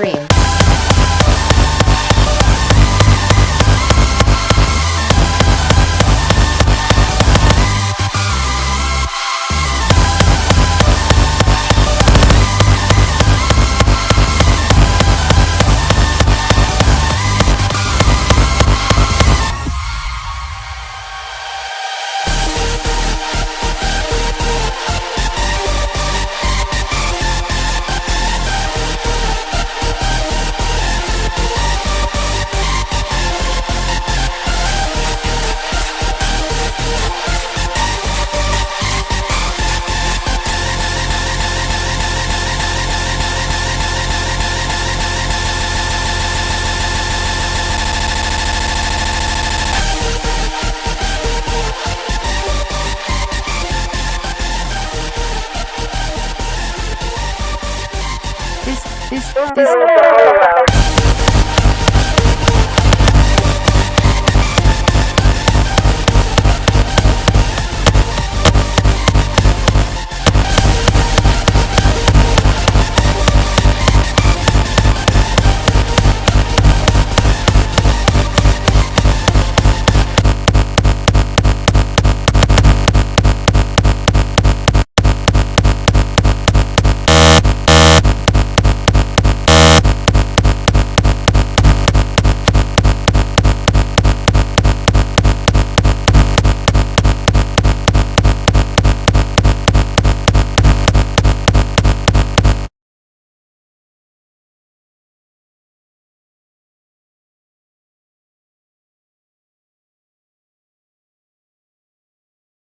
dream. This, this, this.